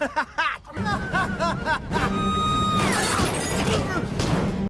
ha ha!